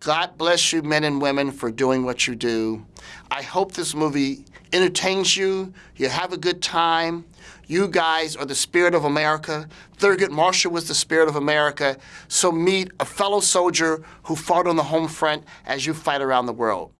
God bless you, men and women, for doing what you do. I hope this movie entertains you. You have a good time. You guys are the spirit of America. Thurgood Marshall was the spirit of America. So meet a fellow soldier who fought on the home front as you fight around the world.